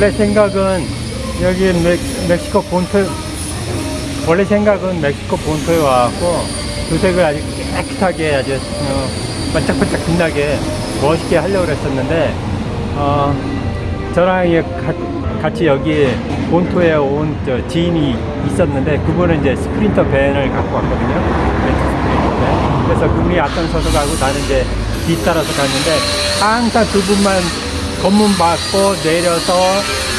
원래 생각은 여기 멕, 멕시코 본토 원래 생각은 멕시코 본토에 와갖고 도색을 아주 깨끗하게 아주 어, 반짝반짝 빛나게 멋있게 하려고 그랬었는데 어, 저랑 가- 같이 여기 본토에 온 저 지인이 있었는데 그분은 이제 스프린터 밴을 갖고 왔거든요. 그래서 그분이 앞장서서 가고 나는 이제 뒤따라서 갔는데 항상 두 분만 검문 받고 내려서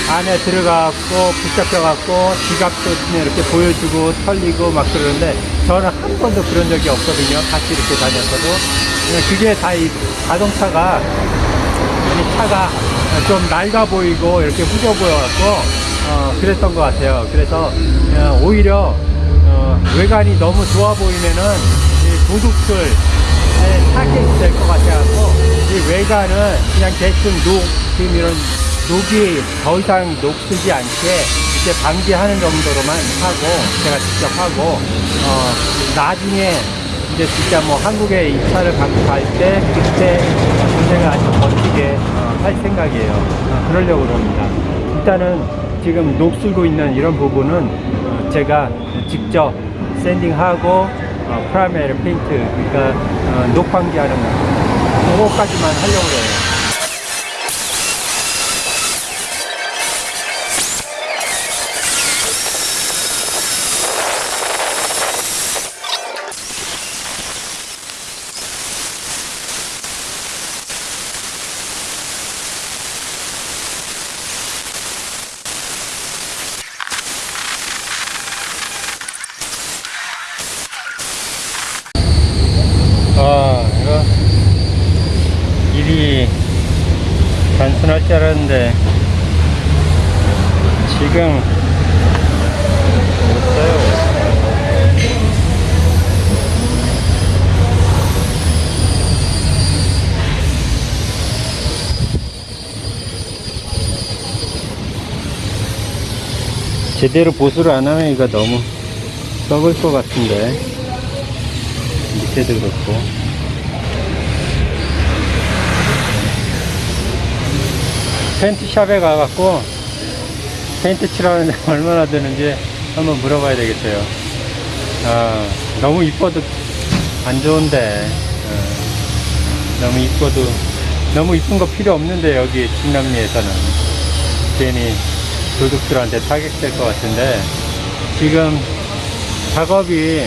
안에 들어가고 붙잡혀갖고 지갑도 이렇게 보여주고 털리고 막 그러는데 저는 한 번도 그런 적이 없거든요. 같이 이렇게 다녔어도 그게 다 이 자동차가 이 차가 좀 낡아 보이고 이렇게 후져 보여갖고 어, 그랬던 것 같아요. 그래서 어, 오히려 어, 외관이 너무 좋아 보이면은 이 도둑들 타겟이 될것이 외관은 그냥 대충 녹 지금 이런 녹이 더 이상 녹슬지 않게 이렇게 방지하는 정도로만 하고 제가 직접 하고 어, 나중에 이제 진짜 뭐 한국에 이 차를 갖고 갈 때 그때 도색을 아주 멋지게 어, 할 생각이에요. 어, 그러려고 그럽니다. 일단은 지금 녹슬고 있는 이런 부분은 어, 제가 직접 샌딩하고 어, 프라메르 페인트 그러니까 어, 녹 방지하는 거 그거까지만 하려고 해요. 아, 이거 일이 단순할 줄 알았는데 지금 없어요. 제대로 보수를 안 하면 이거 너무 썩을 것 같은데. 밑에도 그렇고. 펜트샵에 가갖고 페인트 칠하는데 얼마나 드는지 한번 물어봐야 되겠어요. 아 너무 이뻐도 안 좋은데. 어, 너무 이뻐도 너무 이쁜 거 필요 없는데 여기 중남미에서는. 괜히 도둑들한테 타격될 것 같은데 지금 작업이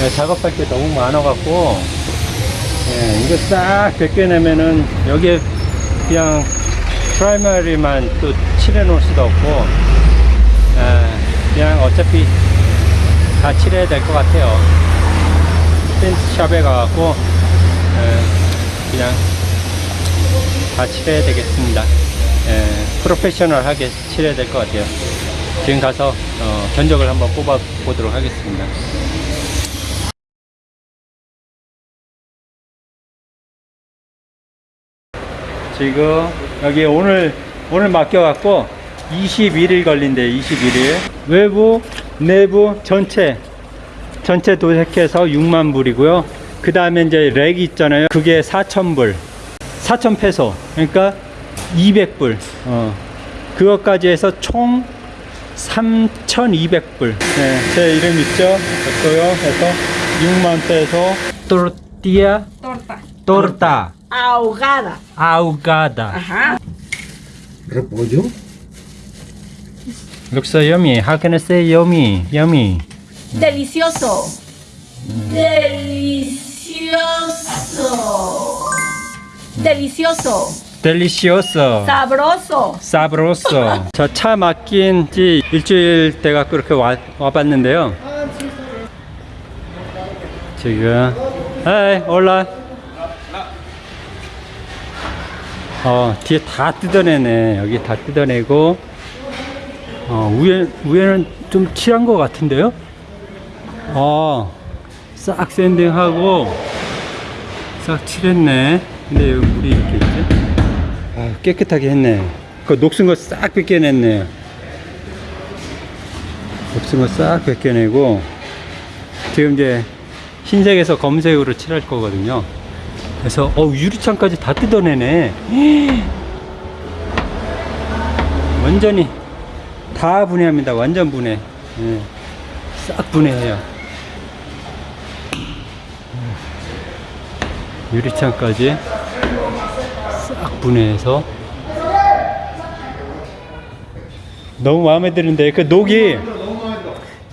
예, 작업할 게 너무 많아갖고 예, 이거 싹 벗겨내면은 여기에 그냥 프라이머리만 또 칠해 놓을 수도 없고 예, 그냥 어차피 다 칠해야 될 것 같아요. 펜트샵에 가갖고 예, 그냥 다 칠해야 되겠습니다 예, 프로페셔널하게 칠해야 될 것 같아요. 지금 가서 어, 견적을 한번 뽑아 보도록 하겠습니다. 지금 여기 오늘 오늘 맡겨갖고 21일 걸린대 21일 외부 내부 전체. 전체 도색해서 6만 불이고요. 그 다음에 이제 렉 있잖아요. 그게 4천 불. 4천 페소. 그러니까 200불 어. 그것까지 해서 총 3,200불 네, 제 이름 있죠 됐고요 해서 6만 페소 토르티아 Torta. 토르타 Ahogada. 아우가다 Ajá. repollo, Looks so yummy. How can I say yummy? Yummy. Delicioso. Delicioso. Delicioso. Delicioso. Sabroso. sabroso. 저차 맡긴 지 일주일 돼가 그렇게 와, 와봤는데요. 지금, 에이, 올라. 어, 뒤에 다 뜯어내네. 여기 다 뜯어내고, 어, 위에, 위에는 좀 칠한 것 같은데요? 어, 싹 샌딩하고, 싹 칠했네. 근데 여기 물이 이렇게? 아, 깨끗하게 했네. 그 녹슨 거 싹 벗겨냈네. 녹슨 거 싹 벗겨내고, 지금 이제 흰색에서 검색으로 칠할 거거든요. 그래서, 어, 유리창까지 다 뜯어내네. 완전히 다 분해합니다. 완전 분해. 예. 싹 분해해요. 유리창까지 싹 분해해서 너무 마음에 드는데 그 녹이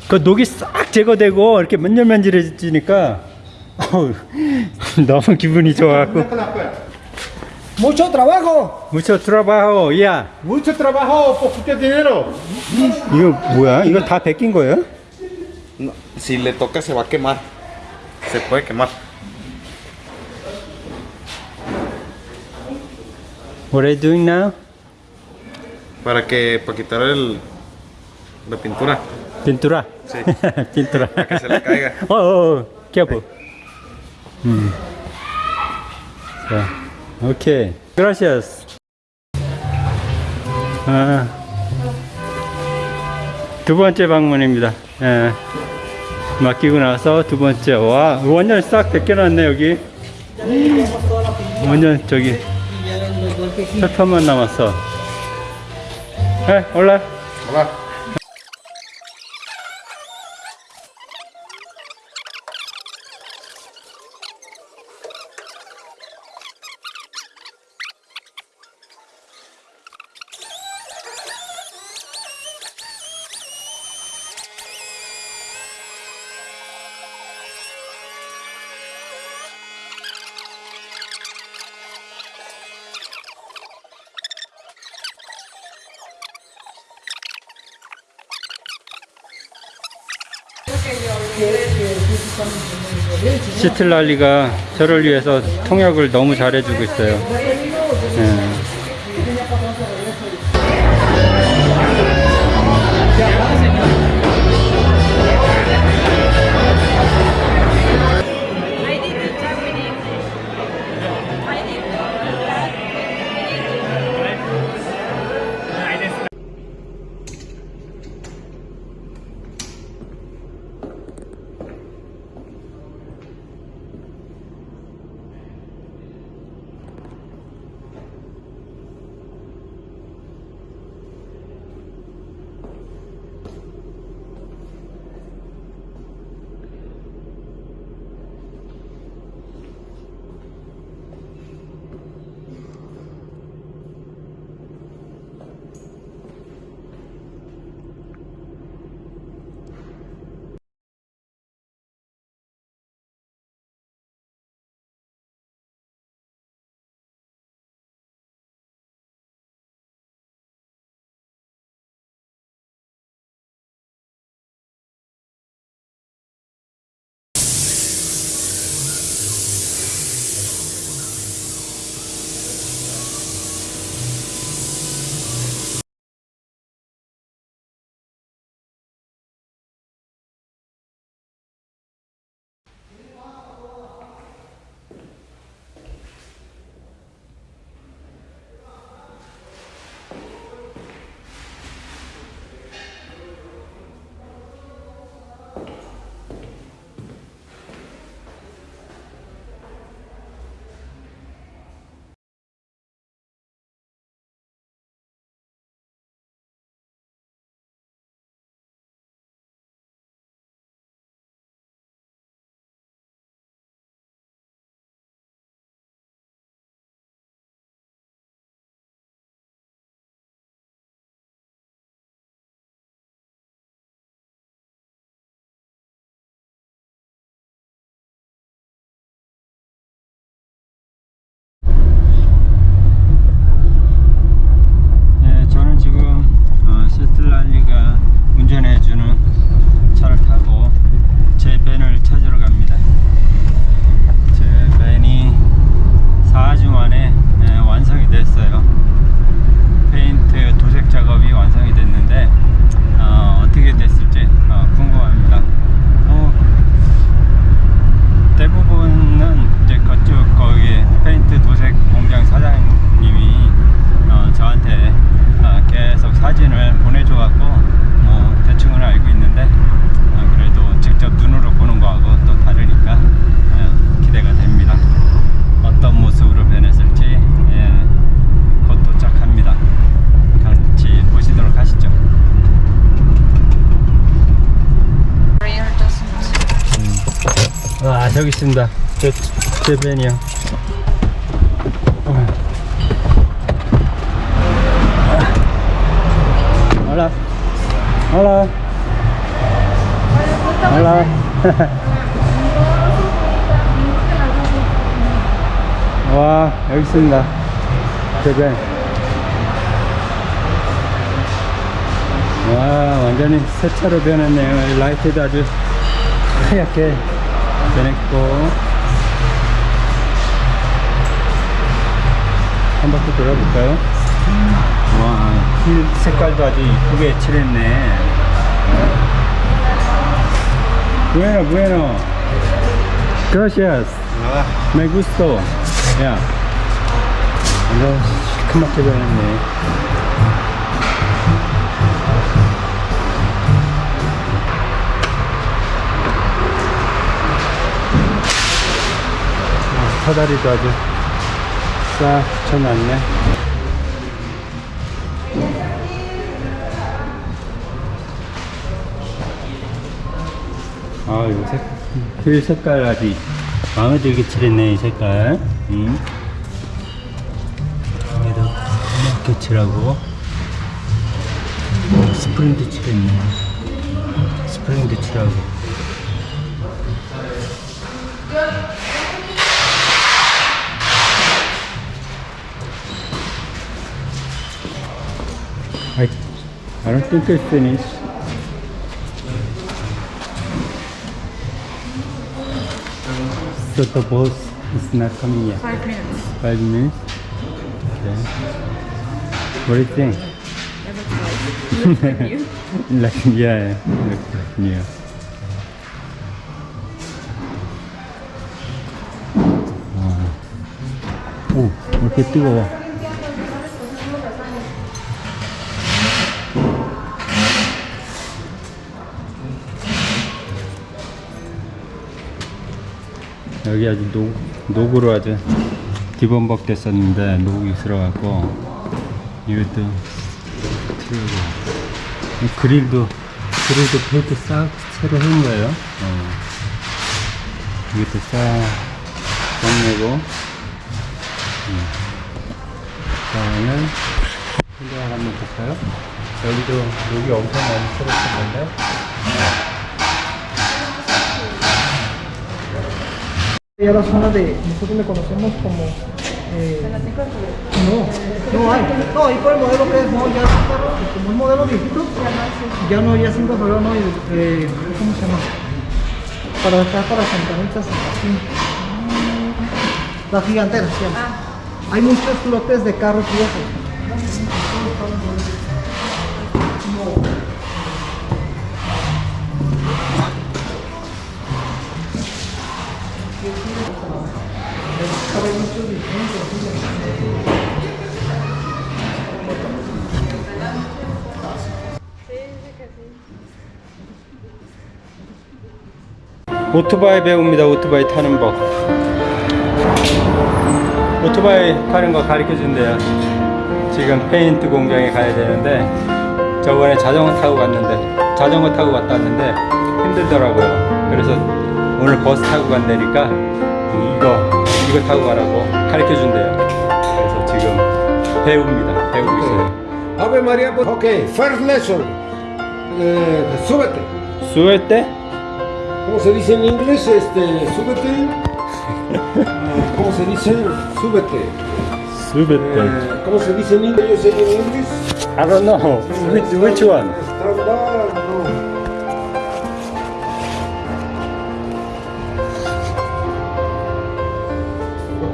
그 녹이 싹 제거되고 이렇게 만질만질해지니까 어우, 너무 기분이 좋아갖고 Mucho trabajo. 무쳐 트라바호 야 Mucho trabajo, poquito dinero. 이거 뭐야 이거 다 베낀 거예요? No, si le toca se va a quemar. Se puede quemar. What are you doing now? Para que para quitar el la pintura. pintura Sí. pintura Para que se le caiga. 어, 어, 어. careful 음. 자, 오케이 gracias 아, 두 번째 방문입니다 예. 맡기고 나서 두 번째 와 완전 싹 벗겨놨네 여기 완전 저기 철판만 남았어 에 올라 Hola. 시틀랄리가 저를 위해서 통역을 너무 잘해주고 있어요. 예. 와 저기 있습니다 제, 제 밴이요 Hola. Hola. Hola. 와, 여기 있습니다. 대변. 와, 완전히 새 차로 변했네요. 라이트도 아주 하얗게 변했고. 한 바퀴 돌아볼까요? 와, 힐 색깔도 아주 이쁘게 칠했네. Bueno, bueno. Gracias. Me gustó. 야. 완전 시커멓게 변했네. 사다리도 아주 싹 붙여놨네. 아, 요 색, 휠 색깔 아주 마음에 들게 칠했네, 이 색깔. 음. 여기도 이렇게 칠하고. 오, 스프링도 칠했네. 스프링도 칠하고. I, I don't think it's finished. So the boss is not coming yet. Five minutes. Five minutes. Okay. What do you think? Looks like you. like yeah, looks like new. 와. 오, 왜 이렇게 뜨거워? 여기 아주 녹, 녹으로 아주 뒤범벅 됐었는데 녹이 들어가고 이것도 틀고 이 그릴도 그릴도 페인트 싹 새로 한 거예요 어. 이것도 싹 정내고 음. 다음에 현장 한번 볼까요? 여기도 녹이 엄청 많이 새롭었는데 Y a la zona de, nosotros le conocemos como... eh, no, no hay. No, ahí por el modelo que es, no, ya es como un modelo viejito, ya no, ya sin control, no, y, eh, ¿cómo se llama? Para estar para así. Las giganteras, llama. Hay muchos lotes de carros viejos. 오토바이 배웁니다. 오토바이 타는 법. 오토바이 타는 거 가르쳐 준대요. 지금 페인트 공장에 가야 되는데 저번에 자전거 타고 갔는데 자전거 타고 갔다 왔는데 힘들더라고요. 그래서 오늘 버스 타고 간다니까 이거 이거 타고 가라고 가르쳐 준대요. 그래서 지금 배웁니다. 배우고 있어요. Ave María, ok, first lesson. Eh, súbete. 때 ¿Cómo se dice en inglés? Este, súbete. ¿Cómo se dice? Súbete. 때 Eh, ¿Cómo se dice en inglés? Yo sé en inglés. I don't know which, which one.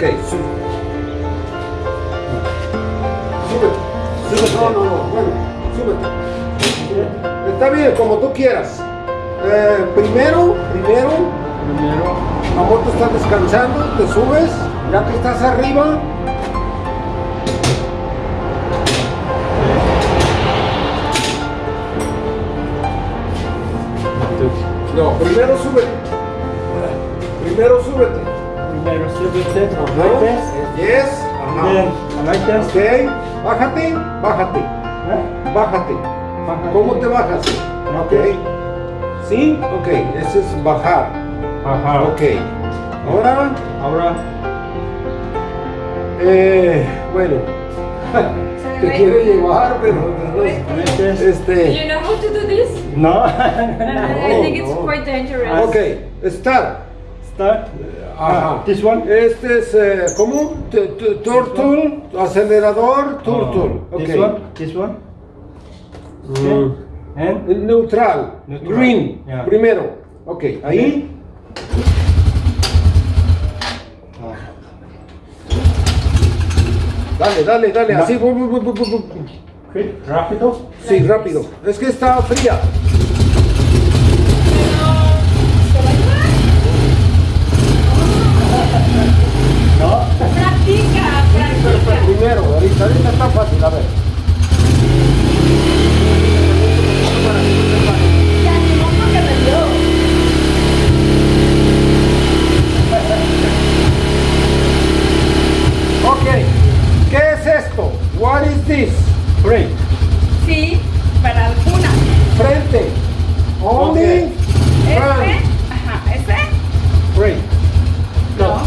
Ok, sube. Súbete. Súbete. No, no, no. Bueno, súbete. Está bien, como tú quieras. Eh, primero, primero, Primero la moto está descansando, te subes, ya que estás arriba. No, primero súbete. Primero súbete. Súbete, Ajá. like this, Yes. then Ajá. like this. Ok. Bájate, bájate, ¿Eh? bájate. Bájate. ¿Cómo te bajas? Ok. ¿Sí? Ok, ese es bajar. Ajá. Ok. Ahora, Ahora. eh, bueno, te quiero llevar, pero no, Este este. you know how to do this? No. I think it's no. quite dangerous. Ok, start. Start. Ajá. This one. Este es eh, ¿cómo? Tu- tu- Turtle, acelerador, turtle. Oh, Ok. This one. This one. Mm. And. Neutral, Neutral. green, Yeah. primero. Ok, ahí. Dale, dale, dale, así. bu- bu- bu- Quick, rápido. Sí, rápido. Es que está fría. Está fácil, a ver. Se animó porque me vio. Ok, ¿qué es esto? What is this? Break. Sí, para algunas. Frente. Only Este, front. ajá, este. Break. No.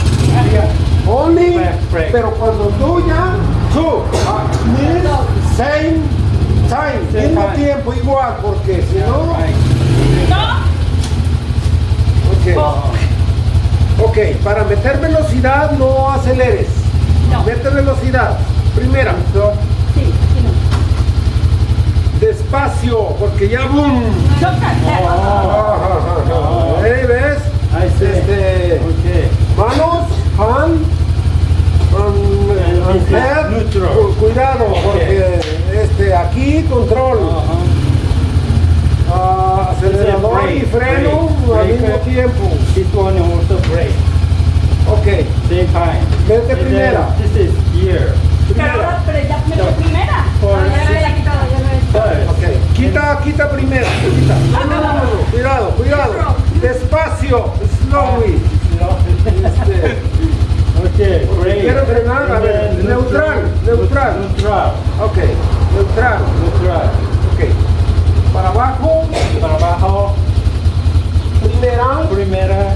Only, Break, break. pero cuando tú ya, two, ah, means same time, Same mismo time. tiempo, igual, porque si no, Right. No. ok. Ok, para meter velocidad no aceleres. No. Mete velocidad. Primera, Sí, sí, no. despacio, porque ya boom. Choca. Ajá, ajá, ajá. Ahí ves, I see. este, Okay. manos, hand, um, And this is head. neutral. Cu- cuidado, Ok. porque este, aquí control, Uh-huh. ah, acelerador Brake, y freno brake, al mismo brake. tiempo. This one also break. Ok, Same Vete And then primera. This is gear. Pero ya primera. Ya me la he quitado, ya me la he quitado. first. ok. Quita, quita primero. Quita. No, no, no, no. Cuidado, cuidado. Despacio, slowly. Este, Okay, quiero frenar, a ver, neutral, neutral. Neutral. ok, neutral. Neutral. Ok. Para abajo, Para abajo. primera. Primera.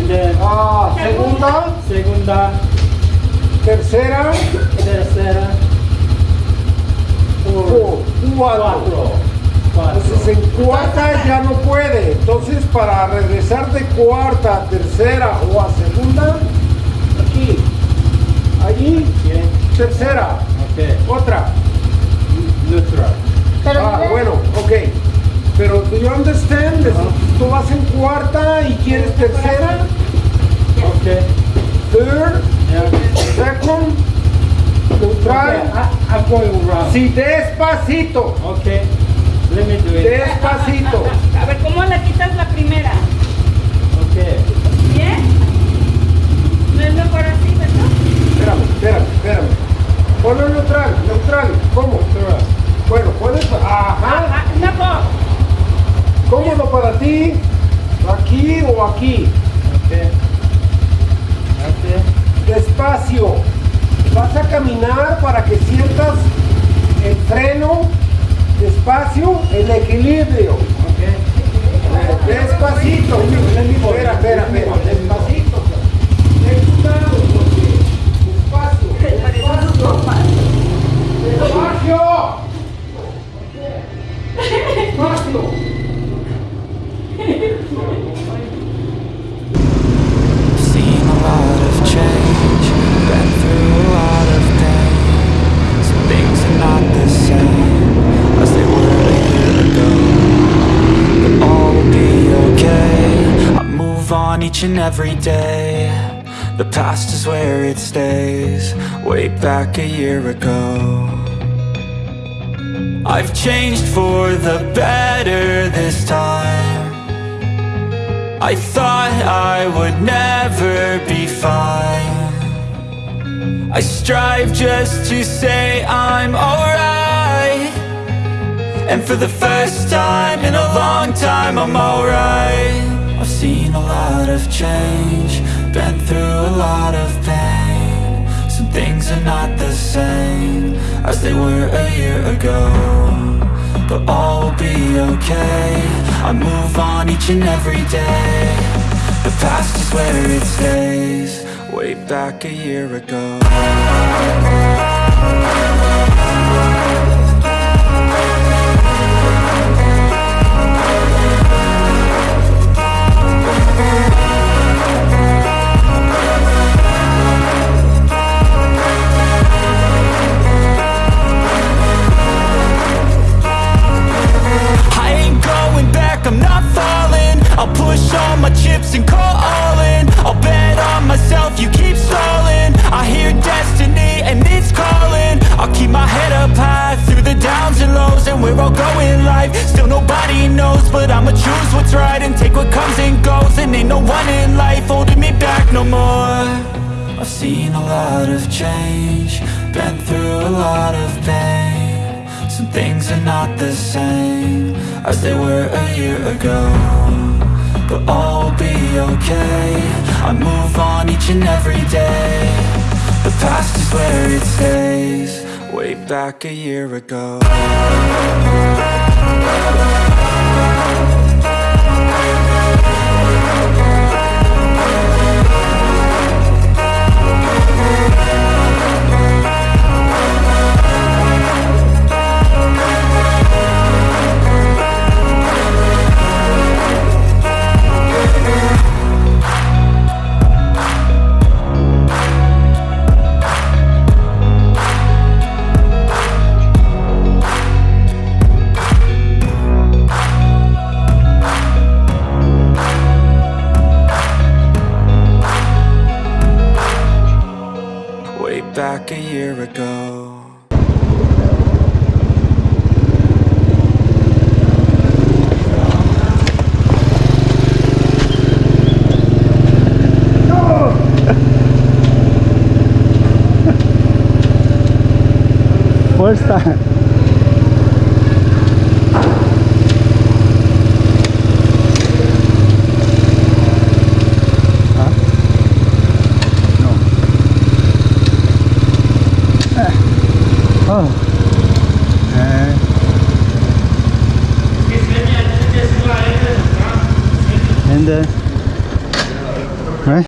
And then Ah, segunda, segunda. Tercera, Tercera. cuatro. Cuatro. Entonces en cuarta ya no puede. Entonces para regresar de cuarta a tercera o a segunda, aquí, allí, tercera, Okay. otra. Neutral. Pero Ah, bueno, ok. Pero do you understand? Tú vas en cuarta y quieres tercera, Okay. third, Second, Okay. neutral. I, I'm going around. Sí, despacito, Okay. Let me do it. despacito. a ver, ¿cómo le quitas la primera? Okay. ¿Bien? ¿No es mejor así, verdad? Espérame, espérame, espérame. Ponlo neutral, neutral. ¿Cómo? Neutral. Bueno, puedes. Ajá. Ajá, mejor. Cómodo para ti. Aquí o aquí. Okay. Okay. Despacio. Vas a caminar para que sientas el freno. Despacio, el equilibrio. Okay. Despacito. Espera, espera, espera. Despacito. Ten cuidado porque. Despacio. Despacio. Despacio. Despacio. And every day. The past is where it stays, way back a year ago. I've changed for the better this time. I thought I would never be fine. I strive just to say I'm alright. And for the first time in a long time, I'm alright. Seen a lot of change Been through a lot of pain. Some things are not the same As they were a year ago But all will be okay. I move on each and every day. The past is where it stays Way back a year ago. they were a year ago. But all will be okay. I move on each and every day. The past is where it stays. Way back a year ago. back a year ago First that?